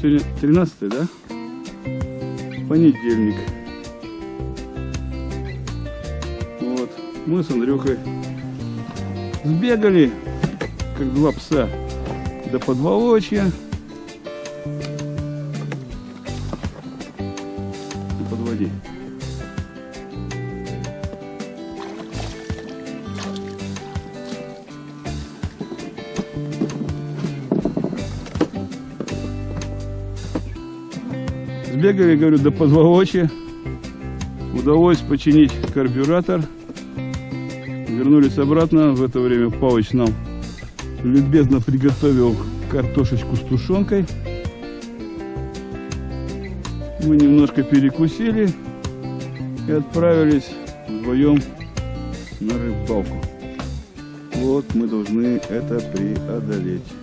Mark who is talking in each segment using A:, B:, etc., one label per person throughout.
A: Сегодня 13 да? Понедельник. Вот. Мы с Андрюхой сбегали, как два пса, до подволочья. Сбегали, говорю, до позволочи. Удалось починить карбюратор. Вернулись обратно. В это время Павыч нам любезно приготовил картошечку с тушенкой. Мы немножко перекусили и отправились вдвоем на рыбалку. Вот мы должны это преодолеть.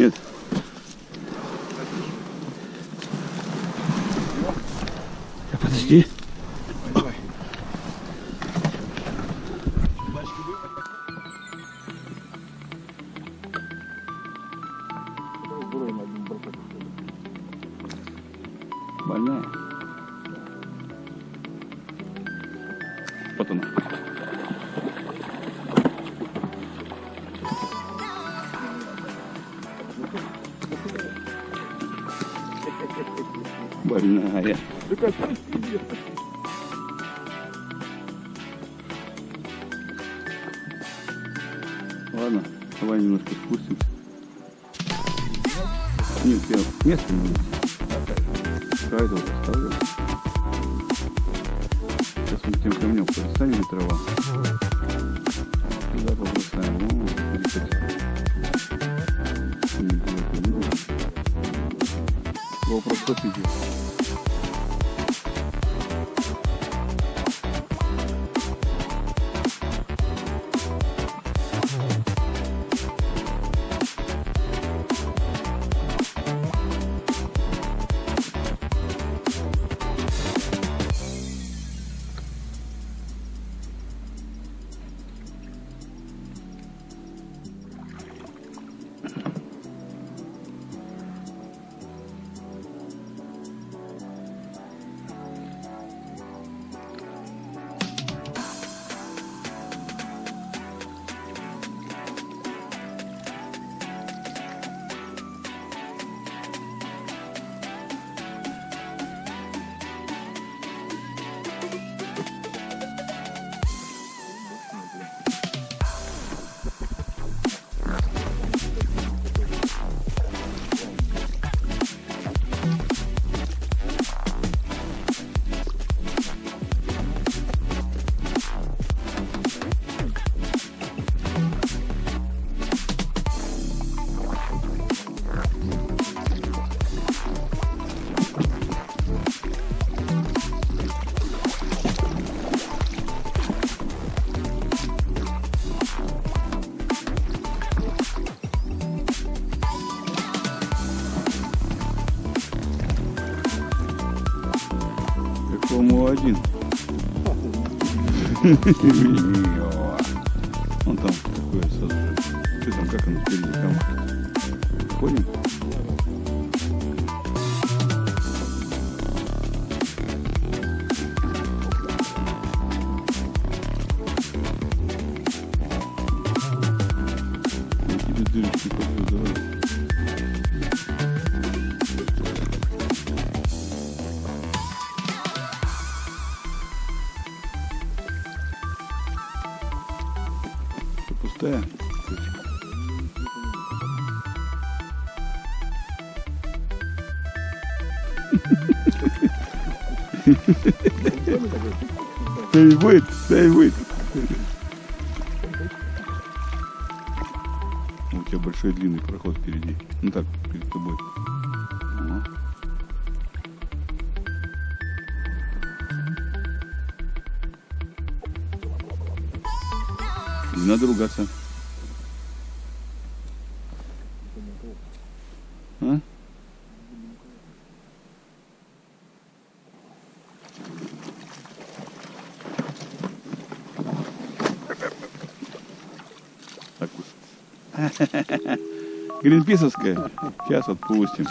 A: Нет. Больная. Ладно, давай немножко спустимся. Нет, я место не найти. Край тут оставлю. Сейчас мы тем камнем поставили трава. Туда побросаем. Смотри, как. Не будет, не будет. GoPro 150. Он там такое сразу. Что там, как оно впереди там? Ходим? Что, Пустая? Точка. Да и будет, да и будет. У тебя большой длинный проход впереди. Ну так, перед тобой. Ага. Не надо ругаться. А? Так. Гринписовская. Сейчас отпустим.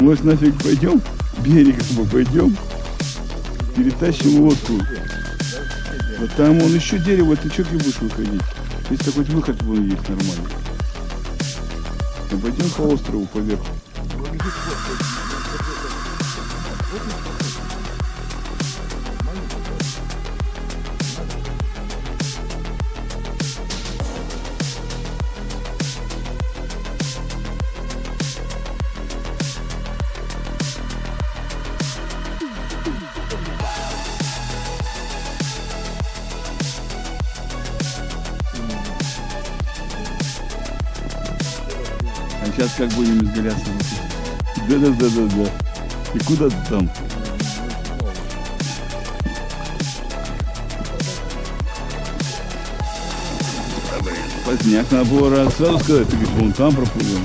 A: Может нафиг пойдем? Берегом пойдем. Перетащим лодку. Вот там он еще дерево, ты что будешь выходить? Если хоть выход вон есть нормальный. Ну, пойдем по острову поверху. Сейчас как будем изгаляться? Да-да-да-да-да. И куда ты там? Поздняк раз сразу сказать, ты говоришь, вон там проплывем.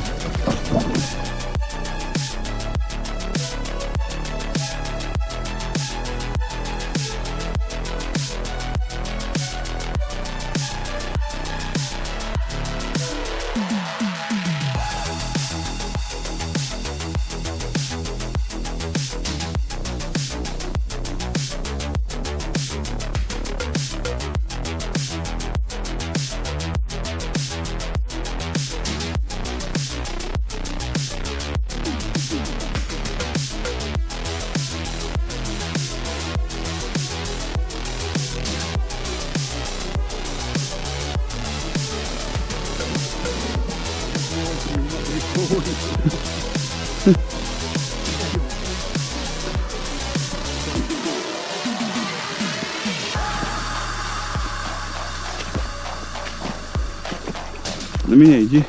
A: На меня иди.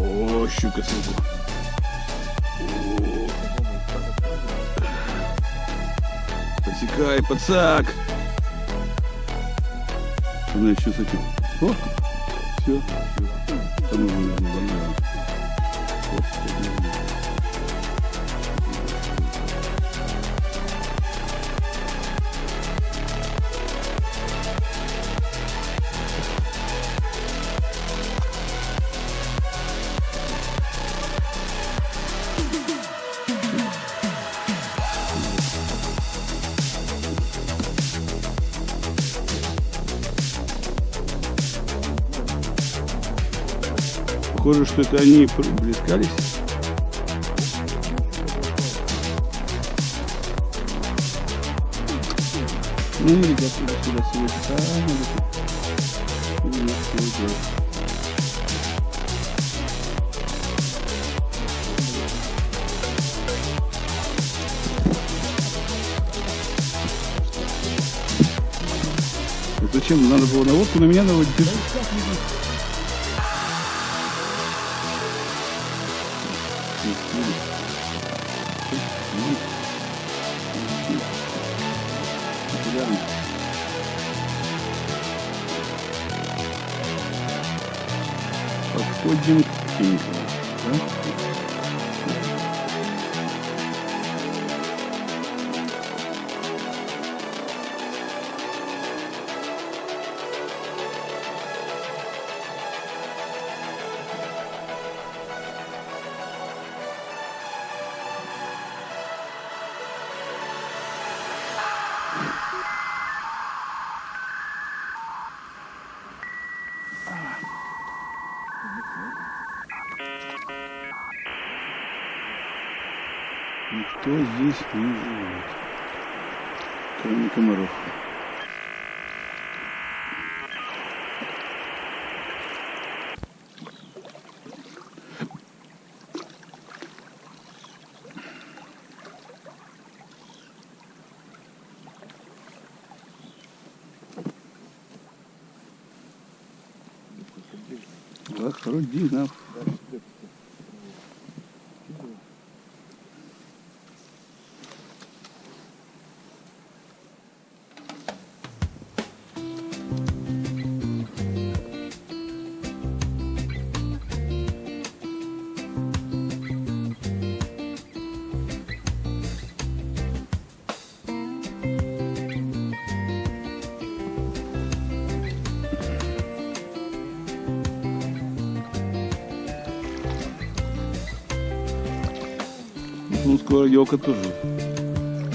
A: О, щука сверху. О. Посекай, пацак. Знаешь, что с этим? О, Tür. Zum Ende. Похоже, что это они приблискались. Ну, ребят, сюда, сюда, сюда, сюда, делать. Вот Зачем? Надо было на лодку, на меня наводить. Подходим к Пенькову. Никто здесь не живет, кроме комаров. Так, Рудинов. Ну, скоро елка тоже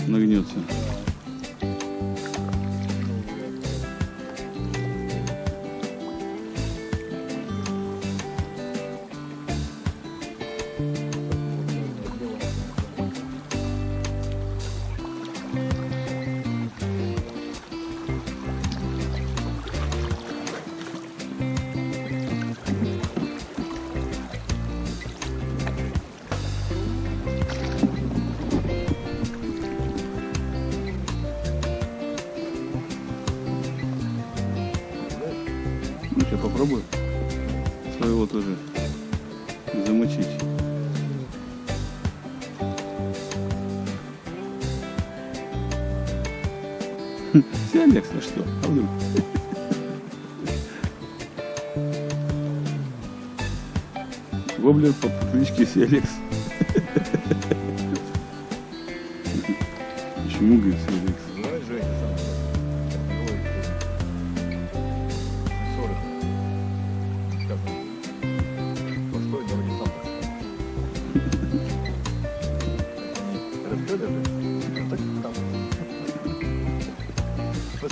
A: нагнется. Ну, сейчас попробую своего тоже замочить. Сиалекс, а что? А вдруг? Воблер по кличке Сиалекс. Почему, говорит, Сиалекс?
B: Давай, Женя,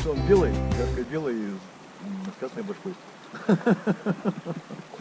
B: что он белый, ярко белый, и м, с красной башкой.